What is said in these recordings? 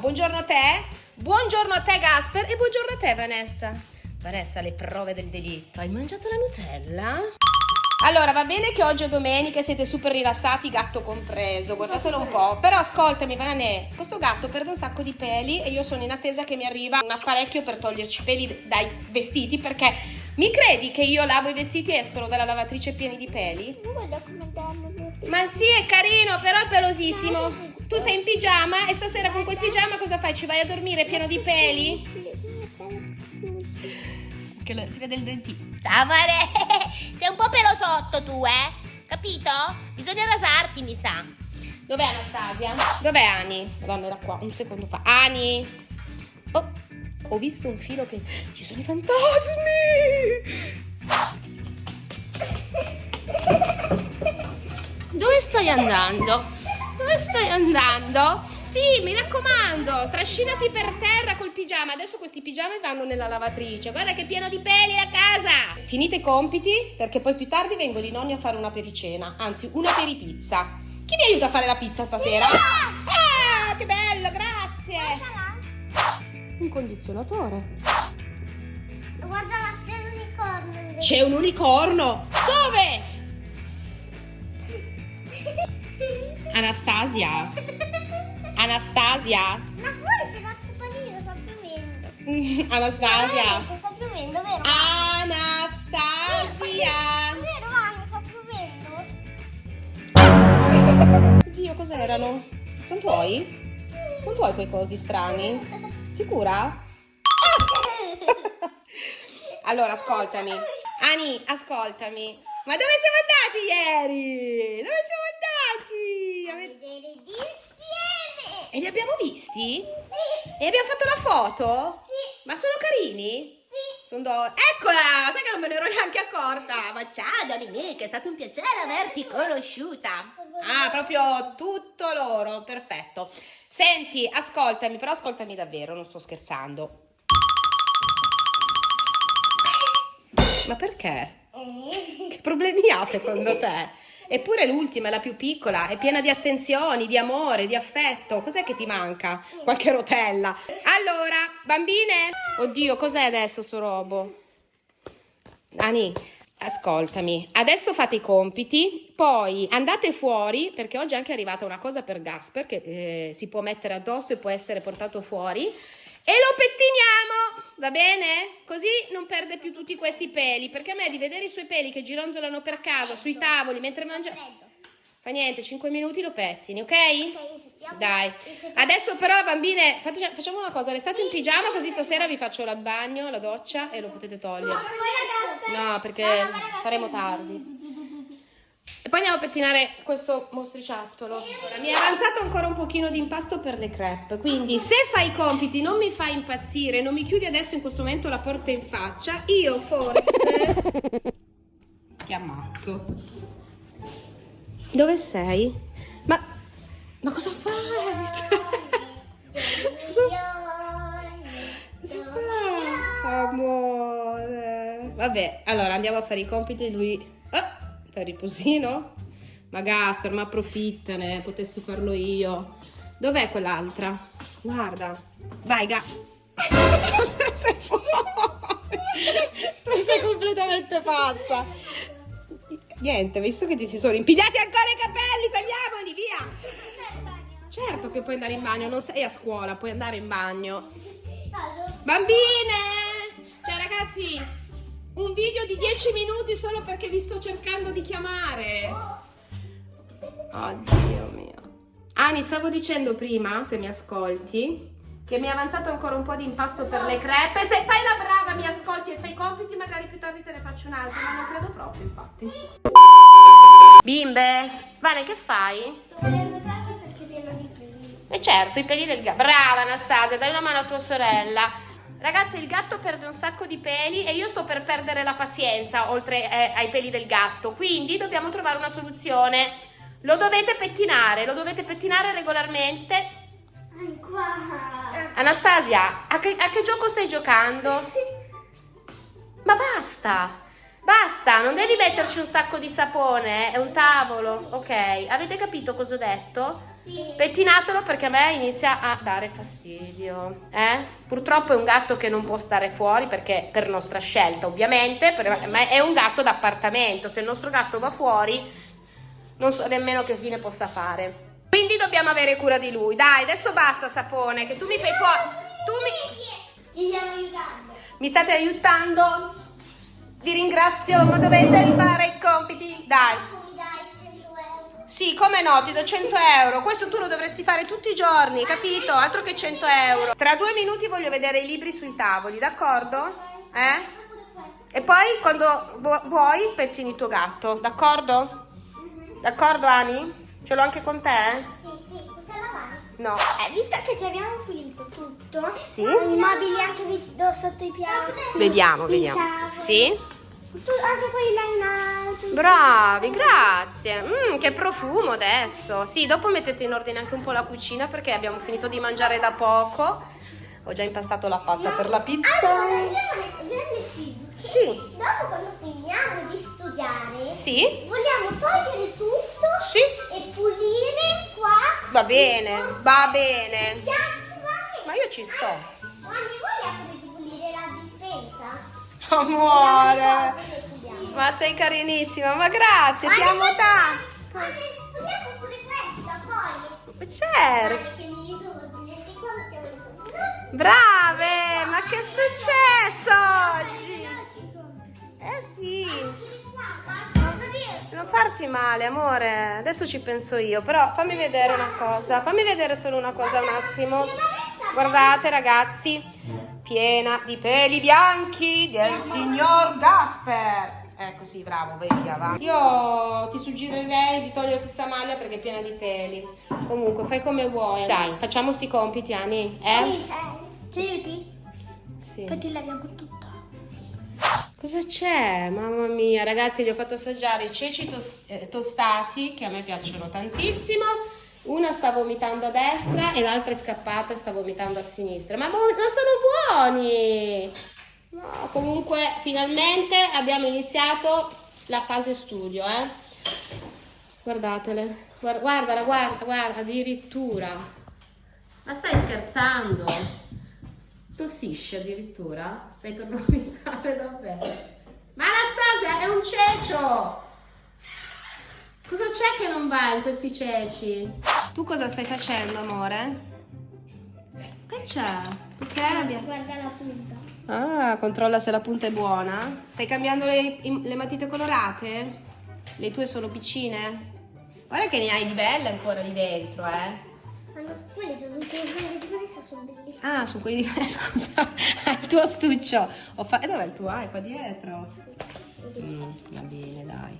buongiorno. A te. Buongiorno a te Gasper e buongiorno a te Vanessa. Vanessa, le prove del delitto. Hai mangiato la Nutella? Allora, va bene che oggi è domenica e siete super rilassati, gatto compreso, guardatelo un po'. Però ascoltami, Vanè, questo gatto perde un sacco di peli e io sono in attesa che mi arriva un apparecchio per toglierci i peli dai vestiti perché mi credi che io lavo i vestiti e escono dalla lavatrice pieni di peli? Guarda come danno Ma sì, è carino, però è pelosissimo. Tu sei in pigiama e stasera con quel pigiama cosa fai? Ci vai a dormire pieno di peli? Che lo- si vede il dentino. Ciao Mare, sei un po' pelosotto tu, eh? Capito? Bisogna rasarti, mi sa. Dov'è Anastasia? Dov'è Ani? Madonna, era qua, un secondo fa. Ani! Ho visto un filo che... Ci sono i fantasmi! Dove stai andando? Dove stai andando? Sì, mi raccomando, trascinati per terra col pigiama. Adesso questi pigiami vanno nella lavatrice. Guarda che pieno di peli la casa. Finite i compiti, perché poi più tardi vengono i nonni a fare una pericena. Anzi, una peripizza. Chi mi aiuta a fare la pizza stasera? Ah, che Un condizionatore. Guarda là, c'è l'unicorno. C'è un unicorno. Dove? Anastasia. Anastasia. Ma fuori c'è l'acqua panino, sta piovendo. Anastasia. Veramente, Sta piovendo, vero? Anastasia. Vero, Anna, sta piovendo? Dio, cos'erano? Sono tuoi? Sono tuoi quei cosi strani? Sicura? Allora, ascoltami. Ani, ascoltami. Ma dove siamo andati ieri? Dove siamo andati? A vedere d'insieme. E li abbiamo visti? Sì, E abbiamo fatto la foto? sì, Ma sono carini? sì. Sono do- Eccola! Sai che non me ne ero neanche accorta. Ma ciao Dominica, è stato un piacere averti conosciuta. Ah, proprio tutto loro, perfetto. Senti, ascoltami, però ascoltami davvero, non sto scherzando. Ma perché? Eh, Che problemi ha secondo te? Eppure l'ultima è la più piccola, è piena di attenzioni, di amore, di affetto. Cos'è che ti manca? Qualche rotella. Allora, bambine. Oddio, cos'è adesso sto robo? Ani, ascoltami. Adesso fate i compiti, poi andate fuori, perché oggi è anche arrivata una cosa per Gasper che eh, si può mettere addosso e può essere portato fuori. E lo pettiniamo, va bene? Così non perde più tutti questi peli, perché a me di vedere i suoi peli che gironzolano per casa, sui tavoli, mentre mangia... Fa niente, 5 minuti lo pettini, ok? Dai. Adesso però, bambine, facciamo una cosa, restate in pigiama così stasera vi faccio il bagno, la doccia e lo potete togliere. No, perché faremo tardi. E poi andiamo a pettinare questo mostriciattolo. Ora, mi è avanzato ancora un pochino di impasto per le crepe, quindi se fai i compiti non mi fai impazzire, non mi chiudi adesso in questo momento la porta in faccia, io forse ti ammazzo. Dove sei? Ma, ma cosa fai? cosa Cosa fa? Amore. Vabbè, allora andiamo a fare i compiti e lui... Ah, fa riposino? Ma Gasper, ma approfittane, potessi farlo io. Dov'è quell'altra? Guarda. Vai, Ga... sei fuori. tu sei completamente pazza. Niente, visto che ti si sono impigliati ancora i capelli, tagliamoli, via. Certo che puoi andare in bagno, non sei a scuola, puoi andare in bagno. Bambine! Cioè ragazzi, un video di 10 minuti solo perché vi sto cercando di chiamare. Oddio mio. Ani, stavo dicendo prima, se mi ascolti, che mi è avanzato ancora un po' di impasto per le crepe. Se fai la brava, mi ascolti e fai i compiti, magari più tardi te ne faccio un altro, ma non credo proprio, infatti. Bimbe, Vale, che fai? Sto carne perché pieno di peli. E certo, i peli del gatto. Brava Anastasia, dai una mano a tua sorella. Ragazzi, il gatto perde un sacco di peli e io sto per perdere la pazienza oltre eh, ai peli del gatto. Quindi dobbiamo trovare una soluzione. Lo dovete pettinare, lo dovete pettinare regolarmente. Ancora. Anastasia, a che, a che gioco stai giocando? Ma basta! Basta, non devi metterci un sacco di sapone, è un tavolo. Ok, avete capito cosa ho detto? Sì. Pettinatelo perché a me inizia a dare fastidio. Eh? Purtroppo è un gatto che non può stare fuori perché per nostra scelta, ovviamente, ma è un gatto d'appartamento. Se il nostro gatto va fuori, non so nemmeno che fine possa fare. Quindi dobbiamo avere cura di lui. Dai, adesso basta sapone, che tu mi fai fuori. Tu mi, Ti stiamo aiutando. mi state aiutando? Vi ringrazio, ma dovete fare i compiti. Dai. Mi dai 100 euro. Sì, come no, ti do 100 euro. Questo tu lo dovresti fare tutti i giorni, capito? Altro che 100 euro. Tra due minuti voglio vedere i libri sui tavoli, d'accordo? Eh? E poi quando vu- vuoi pettini il tuo gatto, d'accordo? D'accordo Ani? Ce l'ho anche con te? Lavare. No. Eh, visto che ti abbiamo pulito tutto, Sì. i mobili anche vi- do- sotto i piatti, Vediamo, i vediamo. tavoli, Sì? tu- anche quelli là in alto. Bravi, grazie. Mm, che profumo adesso. Sì, dopo mettete in ordine anche un po' la cucina perché abbiamo finito di mangiare da poco. Ho già impastato la pasta per la pizza. Allora, abbiamo, abbiamo deciso che Sì. dopo quando finiamo di studiare, Sì? vogliamo togliere tutto Sì. e pulire qua. Va bene, va bene. Ma io ci sto. Pulire la dispensa? Amore. Ma sei carinissima, ma grazie, ti amo tanto. Togliamo pure questa, poi. Certo. Brave, ma che è successo oggi? Eh sì. Non farti male, amore. Adesso ci penso io, però fammi vedere una cosa. Fammi vedere solo una cosa un attimo. Guardate, ragazzi, piena di peli bianchi del signor Gasper. Ecco sì, bravo, via, va. Io ti suggerirei di toglierti sta maglia perché è piena di peli. Comunque, fai come vuoi. Dai, facciamo sti compiti, Ani, eh? Sì, eh. Ci aiuti? Sì. Poi ti laviamo tutto. Cosa c'è? Mamma mia, ragazzi, gli ho fatto assaggiare i ceci tos- eh, tostati che a me piacciono tantissimo. Una sta vomitando a destra e l'altra è scappata e sta vomitando a sinistra. Ma, buon- ma sono buoni! No, comunque, finalmente abbiamo iniziato la fase studio, eh? Guardatele. Guarda, guardala, guarda, guarda, addirittura. Ma stai scherzando? Tossisce addirittura? Stai per vomitare davvero? Ma Anastasia, è un cecio! Cosa c'è che non va in questi ceci? Tu cosa stai facendo, amore? Che c'è? Perché abbia... Guarda la punta. Ah, controlla se la punta è buona. Stai cambiando le, le matite colorate? Le tue sono piccine? Guarda che ne hai di belle ancora lì dentro, eh. Hanno, quelle sono tutte quelle di questa sono bellissime. Ah, su quelli di... Scusa, il tuo astuccio. Ho fa... e Dov'è il tuo? Ah, è qua dietro. Mm, va bene, dai.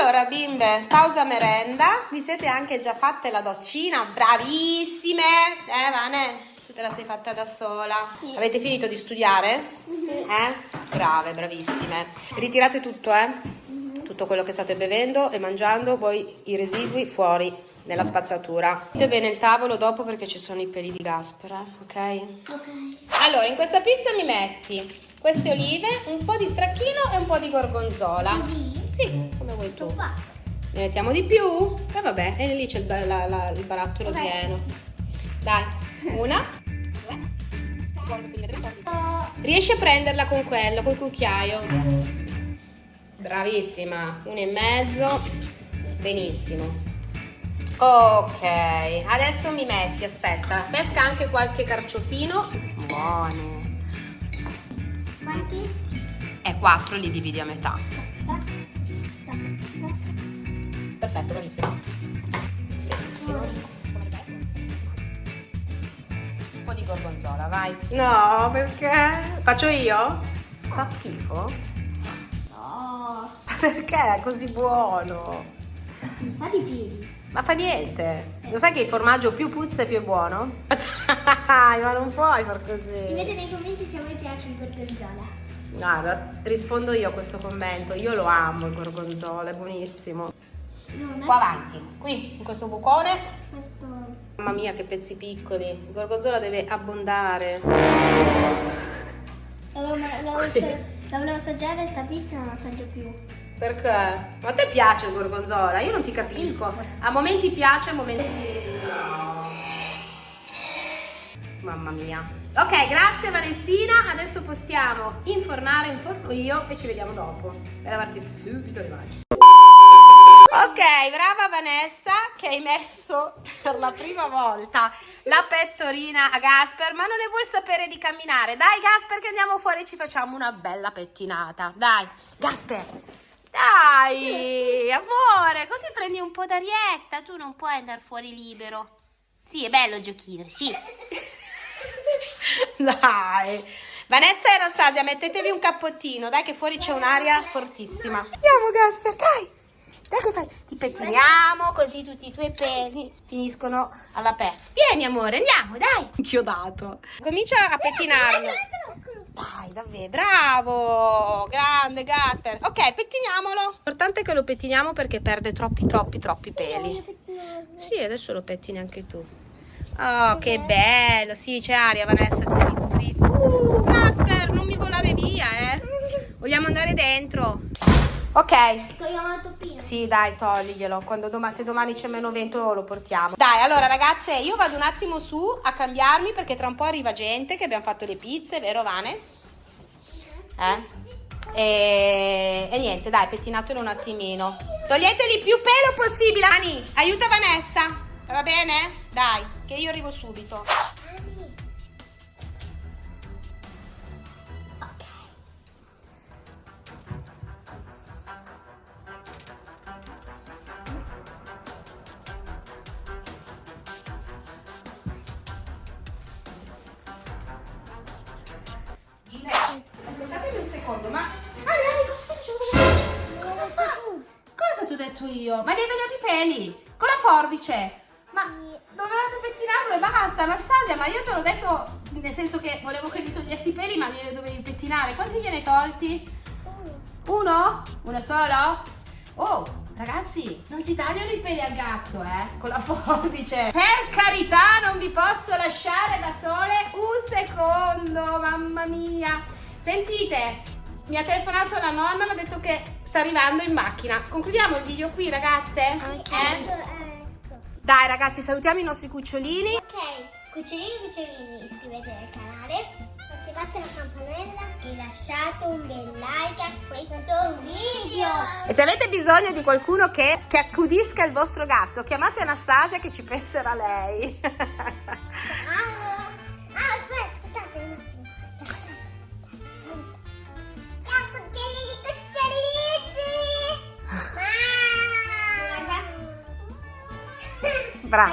Allora, bimbe, pausa merenda. Vi siete anche già fatte la doccina? Bravissime! Eh, Vane? Tu te la sei fatta da sola. Sì. Avete finito di studiare? Eh? Brave, bravissime. Ritirate tutto, eh? Tutto quello che state bevendo e mangiando, poi i residui fuori nella spazzatura. Mettete bene il tavolo dopo perché ci sono i peli di Gasper, eh? ok? Ok. Allora, in questa pizza mi metti queste olive, un po' di stracchino e un po' di gorgonzola. Così? Sì, come vuoi tu. Ne mettiamo di più? E vabbè, e lì c'è il, il barattolo Vabbè. pieno. Dai, una. due. Riesci a prenderla con quello, col cucchiaio? Bravissima, uno e mezzo. Benissimo. Ok, adesso mi metti, aspetta, pesca anche qualche carciofino. Buono. Quanti? E quattro li dividi a metà. Perfetto, bravissimo. Benissimo. Un po' di gorgonzola, vai. No, perché? Faccio io? Fa schifo? Perché è così buono? Si sa di piedi. Ma fa niente. Lo sai che il formaggio più puzza e più è buono? Dai, ma non puoi far così. Scrivete nei commenti se a voi piace il gorgonzola. Guarda, rispondo io a questo commento. Io lo amo il gorgonzola, è buonissimo. È Qua avanti, qui, in questo bucone. questo. Mamma mia, che pezzi piccoli. Il gorgonzola deve abbondare. L'avevo, ser- La volevo assaggiare sta pizza, non la assaggio più. Perché? Ma a te piace il gorgonzola? Io non ti capisco. A momenti piace, a momenti... Mamma mia. Ok, grazie Vanessina. Adesso possiamo infornare, inforno io e ci vediamo dopo. Per lavarti subito le mani. Ok, brava Vanessa che hai messo per la prima volta la pettorina a Gasper, ma non ne vuol sapere di camminare. Dai Gasper che andiamo fuori e ci facciamo una bella pettinata. Dai, Gasper. Dai, amore, così prendi un po' d'arietta. Tu non puoi andare fuori libero. Sì, è bello il giochino, sì. Dai. Vanessa e Anastasia, mettetevi un cappottino, dai che fuori c'è un'aria fortissima. Andiamo Gasper, dai. Dai che fai? Ti pettiniamo così tutti i tuoi peli finiscono all'aperto. Vieni amore, andiamo, dai. Inchiodato. Comincia a pettinarlo. Dai, davvero, bravo! Grande Gasper. Ok, pettiniamolo. L'importante è che lo pettiniamo perché perde troppi, troppi, troppi peli. Sì, adesso lo pettini anche tu. Oh, che bello. Sì, c'è aria, Vanessa, ti devi coprire. Uh, Gasper, non mi volare via, eh. Vogliamo andare dentro. Ok. Togliamo la toppina. Sì, dai, togliglielo. Quando domani, se domani c'è meno vento lo portiamo. Dai, allora ragazze, io vado un attimo su a cambiarmi perché tra un po' arriva gente che abbiamo fatto le pizze, vero Vane? Eh? E, e niente, dai, pettinatelo un attimino. Toglieteli più pelo possibile. Ani, aiuta Vanessa. Va bene? Dai, che io arrivo subito. Secondo, ma... Ani, Ani, cosa sta facendo? Cosa fa? Cosa ti ho detto io? Ma gli hai tagliato i peli? Con la forbice? Ma dovevate pettinarlo e basta, Anastasia, ma io te l'ho detto nel senso che volevo che gli togliessi i peli, ma glieli dovevi pettinare. Quanti gliene hai tolti? Uno? Uno solo? Oh, ragazzi, non si tagliano i peli al gatto, eh? Con la forbice. Per carità, non vi posso lasciare da sole un secondo, mamma mia. Sentite, mi ha telefonato la nonna, mi ha detto che sta arrivando in macchina. Concludiamo il video qui, ragazze? Ok. Eh? Ecco. Dai, ragazzi, salutiamo i nostri cucciolini. Ok, cucciolini cucciolini, iscrivetevi al canale, attivate la campanella e lasciate un bel like a questo video. E se avete bisogno di qualcuno che, che accudisca il vostro gatto, chiamate Anastasia che ci penserà lei. ប្រោ